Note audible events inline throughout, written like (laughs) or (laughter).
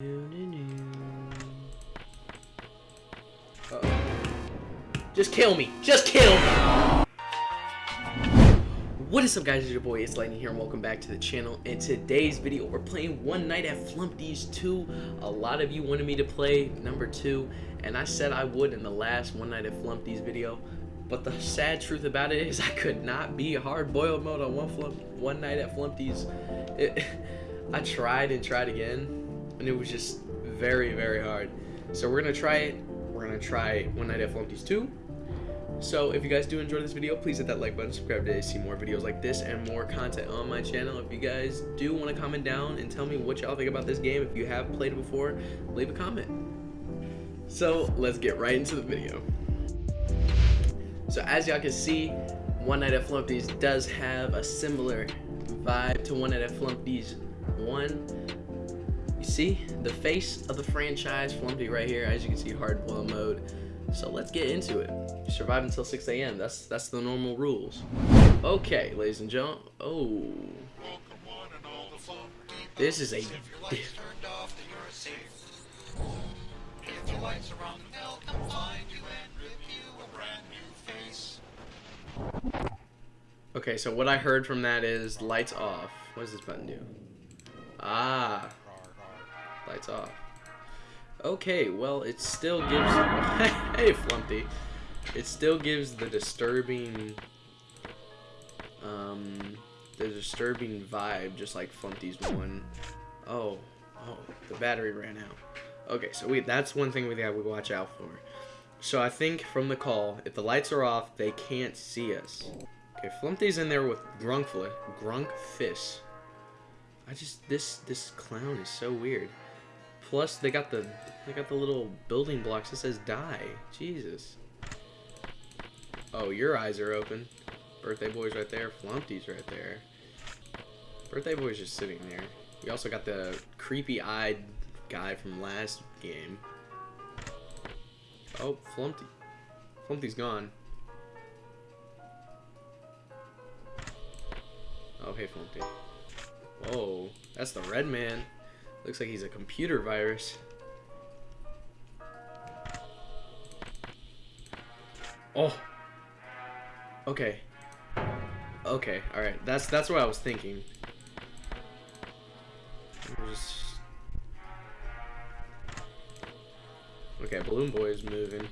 Uh-oh. Just kill me. Just kill me. What is up guys, it's your boy, it's Lightning here and welcome back to the channel. In today's video, we're playing One Night at Flumpty's 2. A lot of you wanted me to play number 2, and I said I would in the last One Night at Flumpty's video. But the sad truth about it is I could not be hard boiled mode on one, flump, one Night at Flumpty's. It, (laughs) I tried and tried again, and it was just very, very hard. So we're going to try it. We're going to try One Night at Flumpty's 2. So if you guys do enjoy this video, please hit that like button, subscribe to see more videos like this and more content on my channel. If you guys do want to comment down and tell me what y'all think about this game, if you have played it before, leave a comment. So let's get right into the video. So as y'all can see, One Night at Flumpty's does have a similar vibe to One Night at Flumpty's 1. You see the face of the franchise, Flumpty right here, as you can see, hard boil mode. So let's get into it. Survive until 6 a.m. That's that's the normal rules. Okay, ladies and gentlemen. Oh. This is a. Okay, so what I heard from that is lights off. What does this button do? Ah. Lights off. Okay, well, it still gives... (laughs) hey, Flumpty. It still gives the disturbing... Um, the disturbing vibe, just like Flumpty's one. Oh, oh, the battery ran out. Okay, so we that's one thing we have to watch out for. So I think from the call, if the lights are off, they can't see us. Okay, Flumpty's in there with Grunkfla, Grunkfish. I just this this clown is so weird. Plus, they got the they got the little building blocks that says die. Jesus. Oh, your eyes are open. Birthday boy's right there. Flumpty's right there. Birthday boy's just sitting there. We also got the creepy-eyed guy from last game. Oh, Flumpty. Flumpty's gone. Oh, hey, Flumpty. Whoa, that's the red man. Looks like he's a computer virus. Oh. Okay. Okay, alright. That's that's what I was thinking. Just... Okay, Balloon Boy is moving.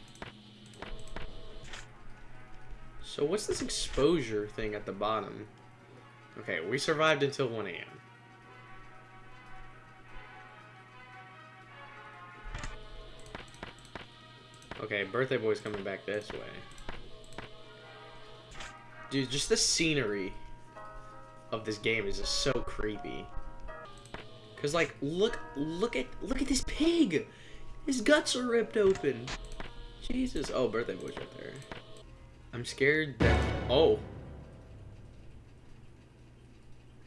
So what's this exposure thing at the bottom? Okay, we survived until 1 a.m. Okay, Birthday Boy's coming back this way. Dude, just the scenery of this game is just so creepy. Cause like, look, look at, look at this pig! His guts are ripped open! Jesus. Oh, Birthday Boy's right there. I'm scared that, oh.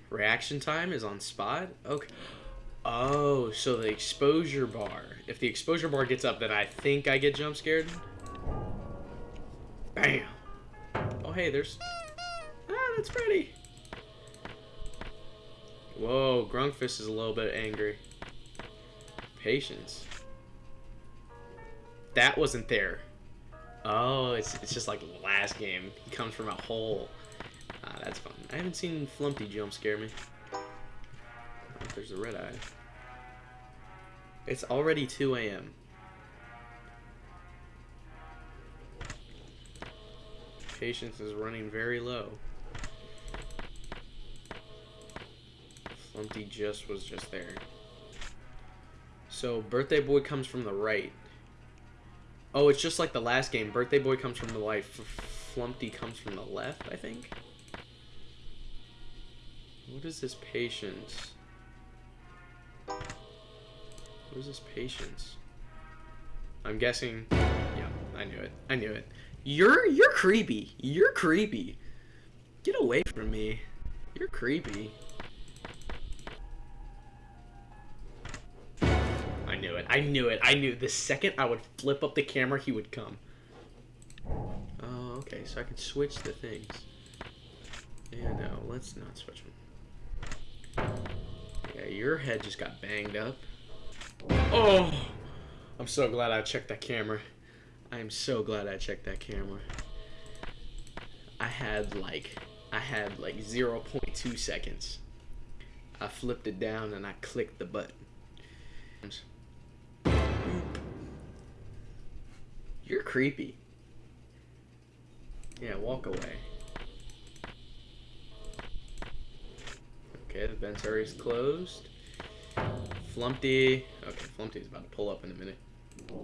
Reaction time is on spot? Okay. Oh, so the exposure bar. If the exposure bar gets up, then I think I get jump scared. Bam. Oh, hey, there's... Ah, that's Freddy. Whoa, Grunkfuss is a little bit angry. Patience. That wasn't there. Oh, it's, it's just like last game. He comes from a hole. Ah, that's fun. I haven't seen Flumpty jump scare me. There's a red eye. It's already 2 a.m. Patience is running very low. Flumpty just was just there. So, Birthday Boy comes from the right. Oh, it's just like the last game. Birthday Boy comes from the right. Flumpty comes from the left, I think. What is this patience? What is this patience? I'm guessing. Yeah, I knew it. I knew it. You're you're creepy. You're creepy. Get away from me. You're creepy. I knew it. I knew it. I knew the second I would flip up the camera, he would come. Oh, okay. So I can switch the things. Yeah, no. Let's not switch them. Yeah, your head just got banged up. Oh, I'm so glad I checked that camera. I am so glad I checked that camera. I had like, I had like 0.2 seconds. I flipped it down and I clicked the button. You're creepy. Yeah, walk away. Okay, the vent area is closed. Flumpty. Okay, Flumpty's about to pull up in a minute.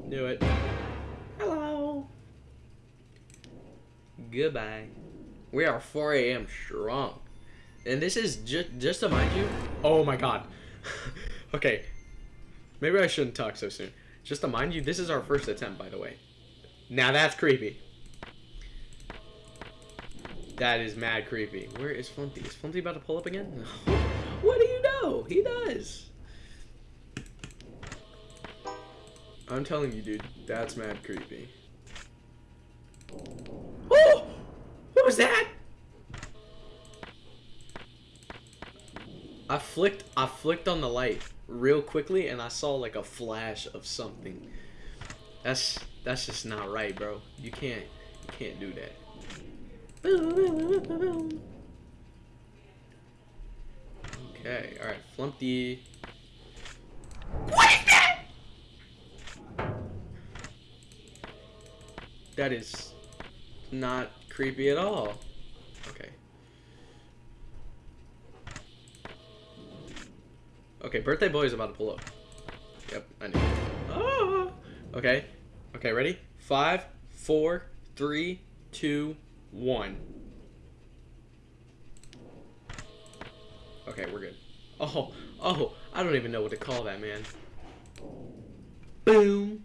Do it. Hello. Goodbye. We are 4 a.m. strong. And this is just just to mind you. Oh my god. (laughs) okay. Maybe I shouldn't talk so soon. Just to mind you, this is our first attempt, by the way. Now that's creepy. That is mad creepy. Where is Flumpty? Is Flumpty about to pull up again? (laughs) what do you know? He does. I'm telling you, dude, that's mad creepy. Oh! What was that? I flicked I flicked on the light real quickly and I saw like a flash of something. That's that's just not right, bro. You can't you can't do that. Okay, alright, Flumpty. What that? Is not creepy at all. Okay. Okay, birthday boy is about to pull up. Yep, I knew. Oh. Ah! Okay. Okay, ready? Five, four, three, two, one. Okay, we're good. Oh, oh, I don't even know what to call that, man. Boom.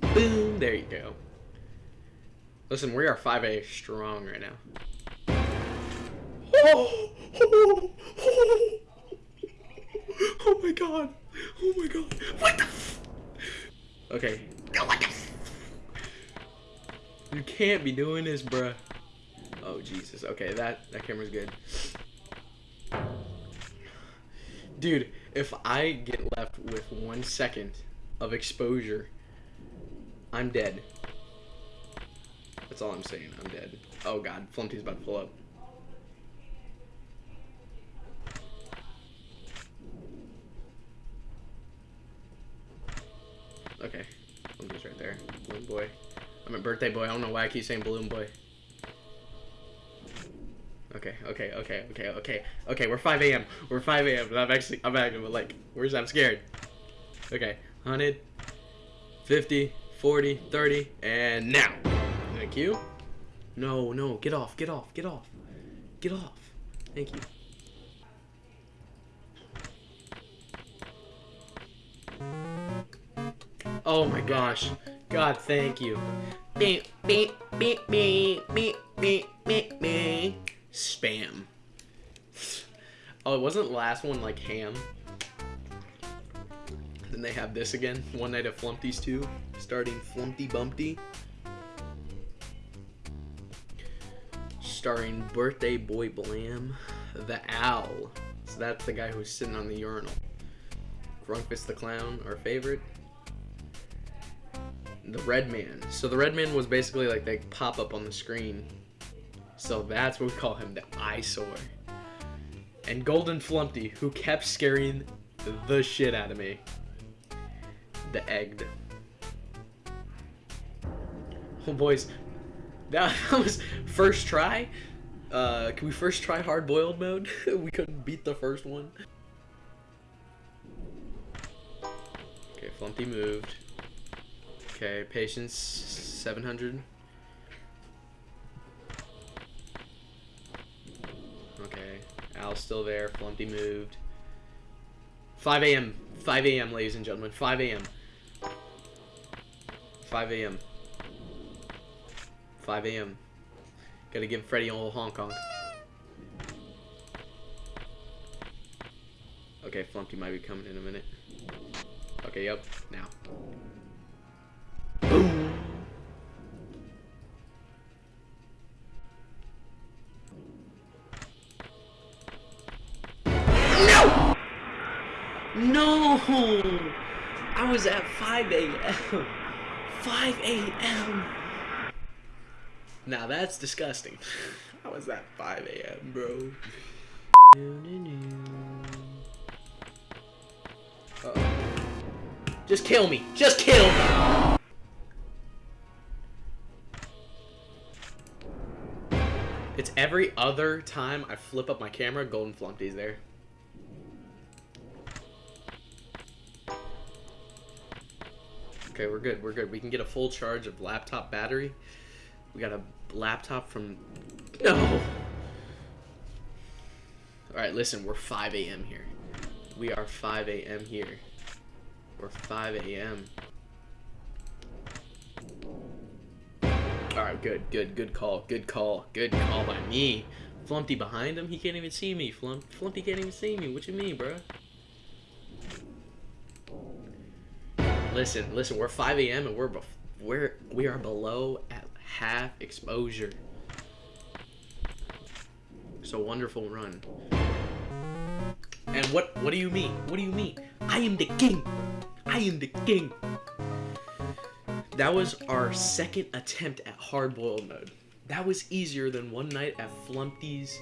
Boom. There you go. Listen, we are 5A strong right now. Oh, oh, oh, oh my god. Oh my god. What the Okay. What the You can't be doing this, bruh. Oh, Jesus. Okay, that, that camera's good. Dude, if I get left with one second of exposure, I'm dead. That's all I'm saying. I'm dead. Oh god, Flumpty's about to pull up. Okay. Flumpty's right there. Balloon boy. I'm a birthday boy. I don't know why I keep saying balloon boy. Okay, okay, okay, okay, okay. Okay, we're 5 a.m. We're 5 a.m. I'm actually, I'm actually, like, where's, I'm scared. Okay, 100, 50, 40, 30, and now. Thank you. No, no, get off, get off, get off. Get off. Thank you. Oh my gosh. God, thank you. Beep, beep, beep, beep, beep, beep, beep, beep. Spam. Oh, it wasn't the last one like ham? Then they have this again. One Night of Flumpty's 2. Starting Flumpty Bumpty. Starring Birthday Boy Blam. The Owl. So that's the guy who's sitting on the urinal. Grunkfuss the Clown, our favorite. The Red Man. So the Red Man was basically like they pop up on the screen so that's what we call him, the Eyesaur. And Golden Flumpty, who kept scaring the shit out of me. The egged. Oh boys, (laughs) that was first try. Uh, can we first try hard boiled mode? (laughs) we couldn't beat the first one. Okay, Flumpty moved. Okay, patience 700. Okay, Al's still there. Flumpty moved. 5 a.m. 5 a.m., ladies and gentlemen. 5 a.m. 5 a.m. 5 a.m. Gotta give Freddy a little Hong Kong. Okay, Flumpty might be coming in a minute. Okay, yep, now. Boom! No! No! I was at 5 a.m. 5 a.m. Now that's disgusting. (laughs) How was that 5 a.m., bro. Uh -oh. Just kill me. Just kill me. It's every other time I flip up my camera, Golden Flumpty's there. Okay, we're good. We're good. We can get a full charge of laptop battery. We got a laptop from... No! Alright, listen. We're 5 a.m. here. We are 5 a.m. here. We're 5 a.m. Alright, good, good, good call, good call, good call by me. Flumpty behind him, he can't even see me. Flump, Flumpty can't even see me. What you mean, bro? Listen, listen, we're 5 a.m. and we're we're we are below half exposure. So wonderful run. And what what do you mean? What do you mean? I am the king. I am the king. That was our second attempt at hard-boiled mode. That was easier than one night at Flumpty's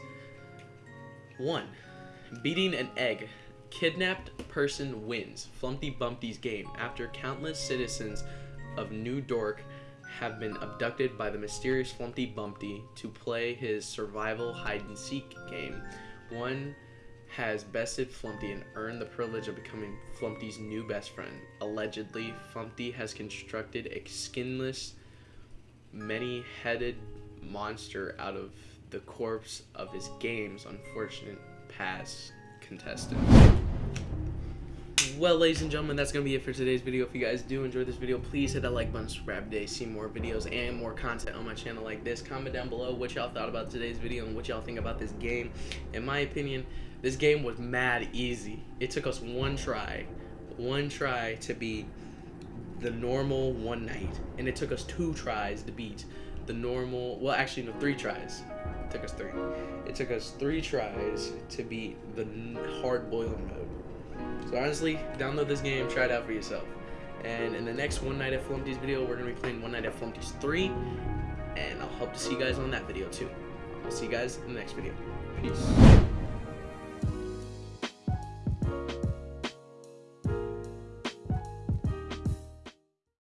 1. Beating an egg. Kidnapped person wins. Flumpty Bumpty's game. After countless citizens of New Dork have been abducted by the mysterious Flumpty Bumpty to play his survival hide-and-seek game, one has bested Flumpty and earned the privilege of becoming Flumpty's new best friend. Allegedly, Flumpty has constructed a skinless, many-headed monster out of the corpse of his game's unfortunate past contestant. Well, ladies and gentlemen, that's going to be it for today's video. If you guys do enjoy this video, please hit that like button, subscribe today, see more videos and more content on my channel like this. Comment down below what y'all thought about today's video and what y'all think about this game. In my opinion, this game was mad easy. It took us one try, one try to beat the normal one night, and it took us two tries to beat the normal, well actually no, three tries. It took us three. It took us three tries to beat the hard boiled mode. So honestly, download this game, try it out for yourself. And in the next One Night at Flumpty's video, we're going to be playing One Night at Flumpty's 3. And I'll hope to see you guys on that video too. I'll see you guys in the next video. Peace.